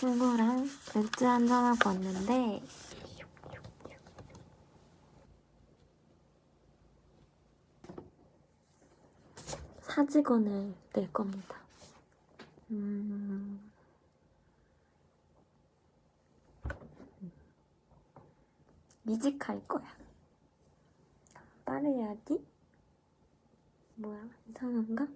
친구랑 맥주 한잔하고 왔는데 사직원을 낼 겁니다. 음... 이직할 거야. 빠르야지? 뭐야, 이상한가?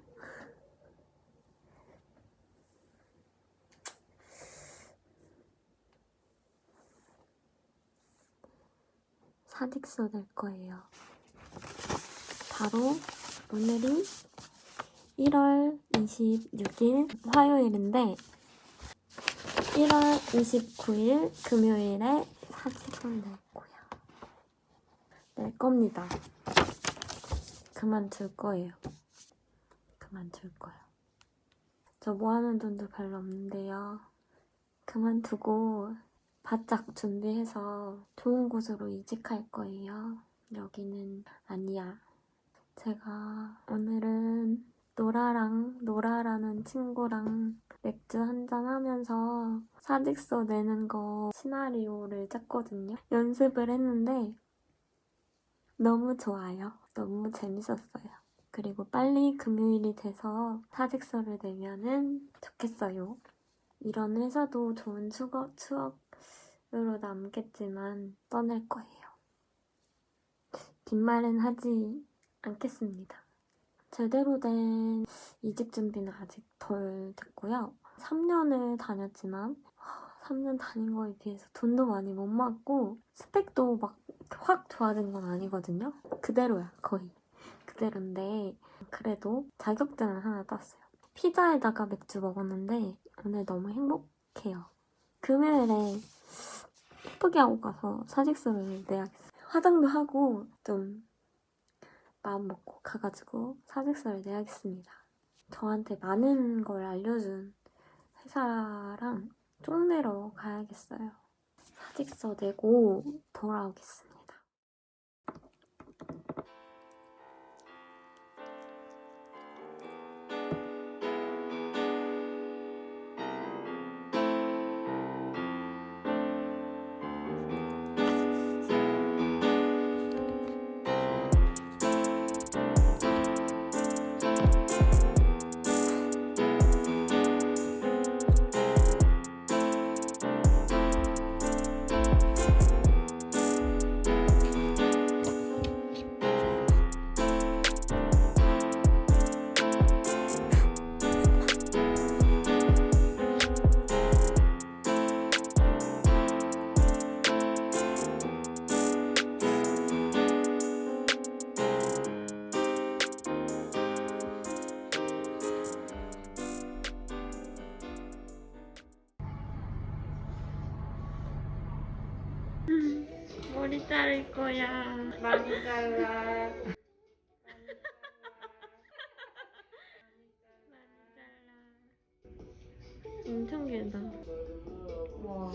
사직서 낼 거예요. 바로 오늘이 1월 26일 화요일인데 1월 29일 금요일에 사직을 낼 거야. 낼 겁니다. 그만둘 거예요. 그만둘 거예요. 저 모아놓은 돈도 별로 없는데요. 그만두고 바짝 준비해서 좋은 곳으로 이직할 거예요. 여기는 아니야. 제가 오늘은 노라랑 노라라는 친구랑 맥주 한잔 하면서 사직서 내는 거 시나리오를 짰거든요. 연습을 했는데 너무 좋아요. 너무 재밌었어요. 그리고 빨리 금요일이 돼서 사직서를 내면은 좋겠어요. 이런 회사도 좋은 추억, 추억으로 남겠지만 떠날 거예요. 빈말은 하지 않겠습니다. 제대로 된 이직 준비는 아직 덜 됐고요. 3년을 다녔지만 3년 다닌 거에 비해서 돈도 많이 못 맞고 스펙도 막 확 좋아진 건 아니거든요. 그대로야 거의. 그대로인데 그래도 자격증을 하나 땄어요. 피자에다가 맥주 먹었는데 오늘 너무 행복해요. 금요일에 예쁘게 하고 가서 사직서를 내야겠어요. 화장도 하고 좀 마음 먹고 가가지고 사직서를 내야겠습니다. 저한테 많은 걸 알려준 회사랑 쪽내러 가야겠어요. 사직서 내고 돌아오겠습니다. 머리 자를 거야. 많이 잘라. 엄청 길다. 와.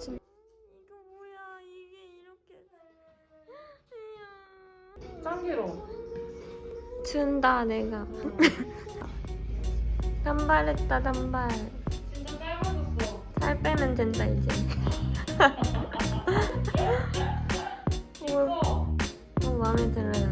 이거 뭐야? 이게 이렇게. 짱 길어. 준다 내가. 단발했다 단발. 진짜 짧아졌어. 살 빼면 된다 이제. 이거 너무 마음에 들어요.